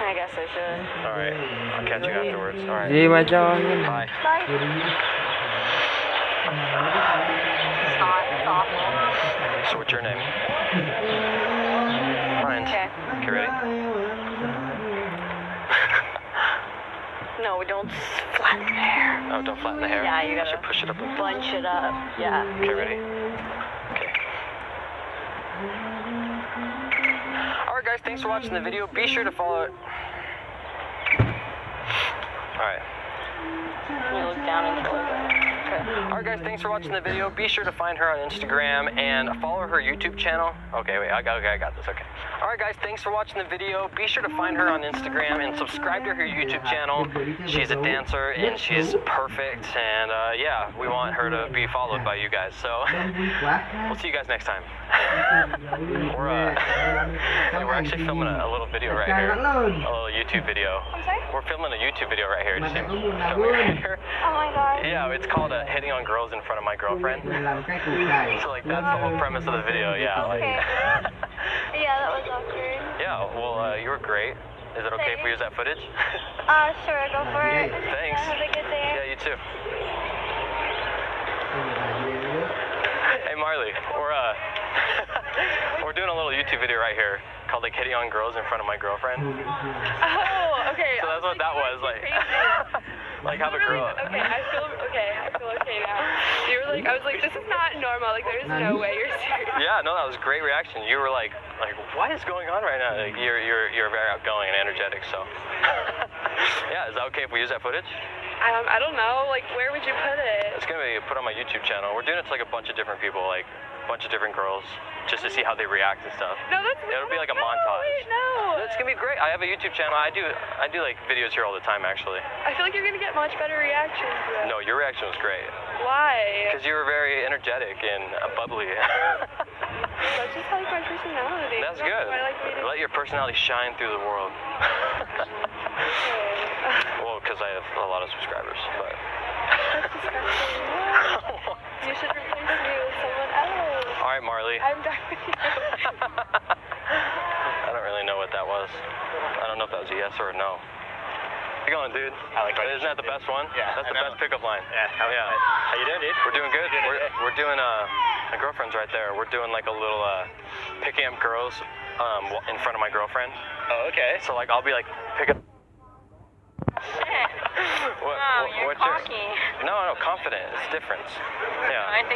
I guess I should. Alright, I'll catch you afterwards. Alright. See you, my dog. Bye. Bye. It's not, it's awful. So what's your name? Ryan. Okay. Okay, ready? no, don't flatten the hair. Oh, don't flatten the hair? Yeah, you gotta. Should push it up. Bunch it up, yeah. Okay, ready? Okay. Alright guys, thanks for watching the video. Be sure to follow it. Alright. Down into Okay. Alright guys, thanks for watching the video. Be sure to find her on Instagram and follow her YouTube channel. Okay, wait, I got, okay, I got this, okay. Alright guys, thanks for watching the video. Be sure to find her on Instagram and subscribe to her YouTube channel. She's a dancer and she's perfect and uh, yeah, we want her to be followed by you guys. So we'll see you guys next time. We're, uh, we're actually filming a, a little video right here. A little YouTube video. I'm sorry? We're filming a YouTube video right here. Just filming right here. Oh my god. Yeah, it's called uh, hitting on girls in front of my girlfriend. làm cái củ cải So like that's the whole premise of the video. Yeah. Like, Okay. Well, uh, you were great. Is it okay if we use that footage? Uh, sure, go for it. Thanks. Yeah, have a good day. yeah, you too. Hey Marley, we're uh, we're doing a little YouTube video right here called like hitting on girls in front of my girlfriend. Oh, okay. So that's what that was like. like have a girl. Okay, I feel okay. I feel okay now. You were like, I was like, this is not normal. Like, there's no way you're serious. Yeah, no, that was a great reaction. You were like, like, what is going on right now? Like, you're, you're, you're very outgoing and energetic. So, yeah, is that okay if we use that footage? Um, I don't know. Like, where would you put it? It's gonna be put on my YouTube channel. We're doing it to like a bunch of different people, like bunch of different girls, just to see how they react and stuff. No, that's. It'll be like a no, montage. Wait, no. It's gonna be great. I have a YouTube channel. I do, I do like videos here all the time, actually. I feel like you're gonna get much better reactions. Though. No, your reaction was great Why? because you were very energetic and uh, bubbly. That's just like my personality. That's good. I like Let your personality shine through the world. Okay. well, because I have a lot of subscribers, but. That's disgusting. You should replace me with someone else. All right, Marley. I'm done with you. I don't really know what that was. I don't know if that was a yes or a no. How you going, dude? I like my Isn't that the best one? Yeah, That's I the know. best pickup line. Yeah. How, Yeah. How you doing, dude? We're doing good. Doing We're, good. we're doing, uh, my girlfriend's right there. We're doing like a little, uh, picking up girls, um, in front of my girlfriend. Oh, okay. So, like, I'll be like, pick up. What, Wow, what- you're what's your- cocky. No, no, confident. It's different. Yeah. I think